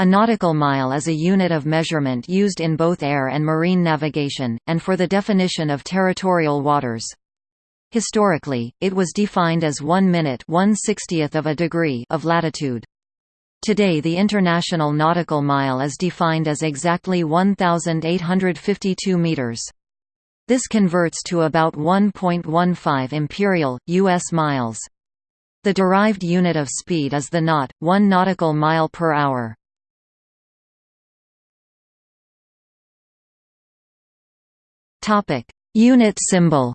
A nautical mile is a unit of measurement used in both air and marine navigation, and for the definition of territorial waters. Historically, it was defined as 1 minute 1 60th of a degree of latitude. Today the International Nautical Mile is defined as exactly 1,852 meters. This converts to about 1.15 imperial, U.S. miles. The derived unit of speed is the knot, 1 nautical mile per hour. Topic: Unit symbol.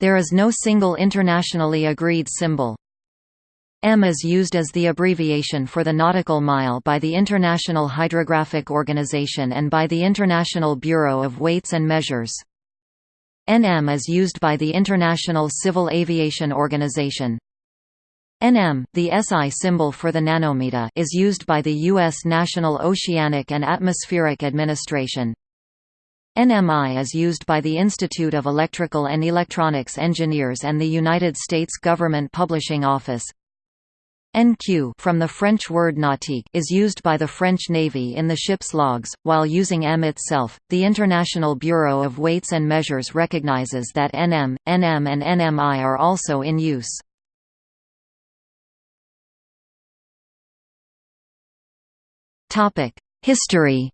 There is no single internationally agreed symbol. M is used as the abbreviation for the nautical mile by the International Hydrographic Organization and by the International Bureau of Weights and Measures. NM is used by the International Civil Aviation Organization. NM, the SI symbol for the nanometer is used by the U.S. National Oceanic and Atmospheric Administration. NMI is used by the Institute of Electrical and Electronics Engineers and the United States Government Publishing Office. NQ from the French word nautique is used by the French Navy in the ship's logs, while using M itself. The International Bureau of Weights and Measures recognizes that NM, NM and NMI are also in use. History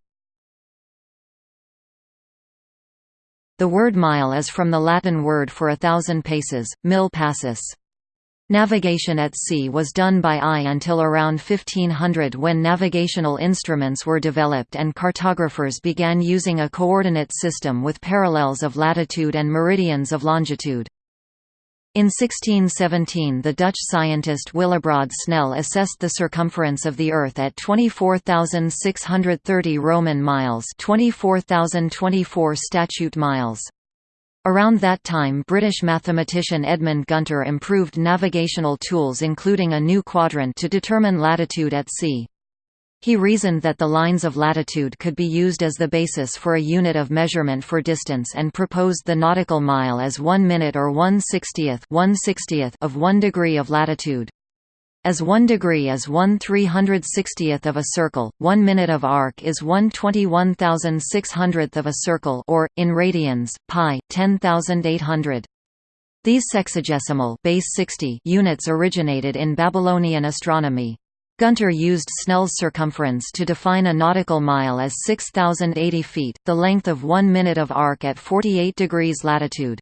The word mile is from the Latin word for a thousand paces, mille passus. Navigation at sea was done by eye until around 1500 when navigational instruments were developed and cartographers began using a coordinate system with parallels of latitude and meridians of longitude. In 1617 the Dutch scientist Willebrord Snell assessed the circumference of the Earth at 24,630 Roman miles 24,024 statute miles. Around that time British mathematician Edmund Gunter improved navigational tools including a new quadrant to determine latitude at sea. He reasoned that the lines of latitude could be used as the basis for a unit of measurement for distance and proposed the nautical mile as 1 minute or 1 60th, 1 60th of 1 degree of latitude. As 1 degree is 1 360th of a circle, 1 minute of arc is one twenty one thousand six hundredth of a circle or, in radians, pi, 10,800. These sexagesimal base 60 units originated in Babylonian astronomy. Gunter used Snell's circumference to define a nautical mile as 6,080 feet, the length of one minute of arc at 48 degrees latitude.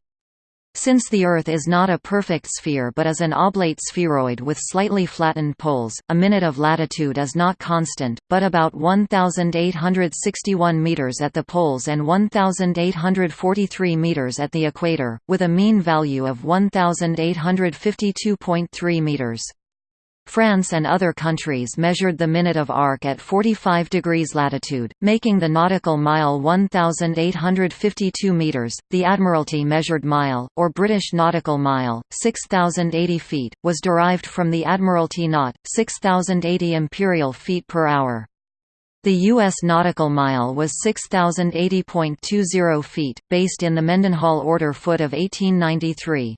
Since the Earth is not a perfect sphere but is an oblate spheroid with slightly flattened poles, a minute of latitude is not constant, but about 1,861 meters at the poles and 1,843 meters at the equator, with a mean value of 1,852.3 meters. France and other countries measured the minute of arc at 45 degrees latitude, making the nautical mile 1,852 metres. The Admiralty measured mile, or British nautical mile, 6,080 feet, was derived from the Admiralty knot, 6,080 imperial feet per hour. The U.S. nautical mile was 6,080.20 feet, based in the Mendenhall order foot of 1893.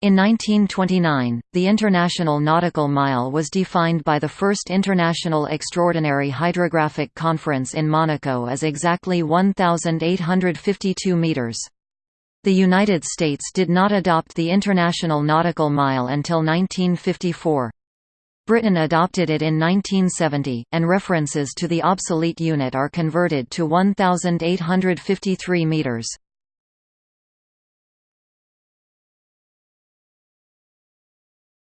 In 1929, the International Nautical Mile was defined by the First International Extraordinary Hydrographic Conference in Monaco as exactly 1,852 meters. The United States did not adopt the International Nautical Mile until 1954. Britain adopted it in 1970, and references to the obsolete unit are converted to 1,853 meters.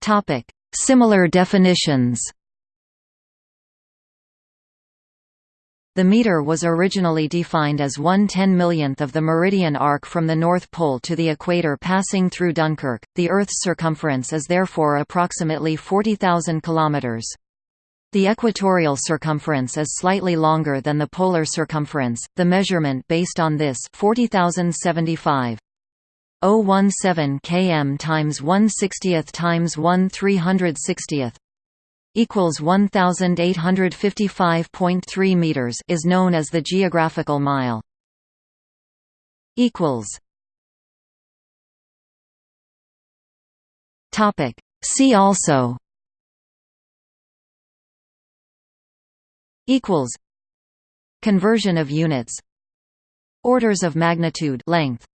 Topic: Similar definitions. The meter was originally defined as one ten-millionth of the meridian arc from the North Pole to the equator passing through Dunkirk. The Earth's circumference is therefore approximately 40,000 kilometers. The equatorial circumference is slightly longer than the polar circumference. The measurement based on this 40,075 017 km times 1 60th times 1 360th equals 1855.3 meters is known as the geographical mile. Equals. Topic. See also. Equals. Conversion of units. Orders of magnitude length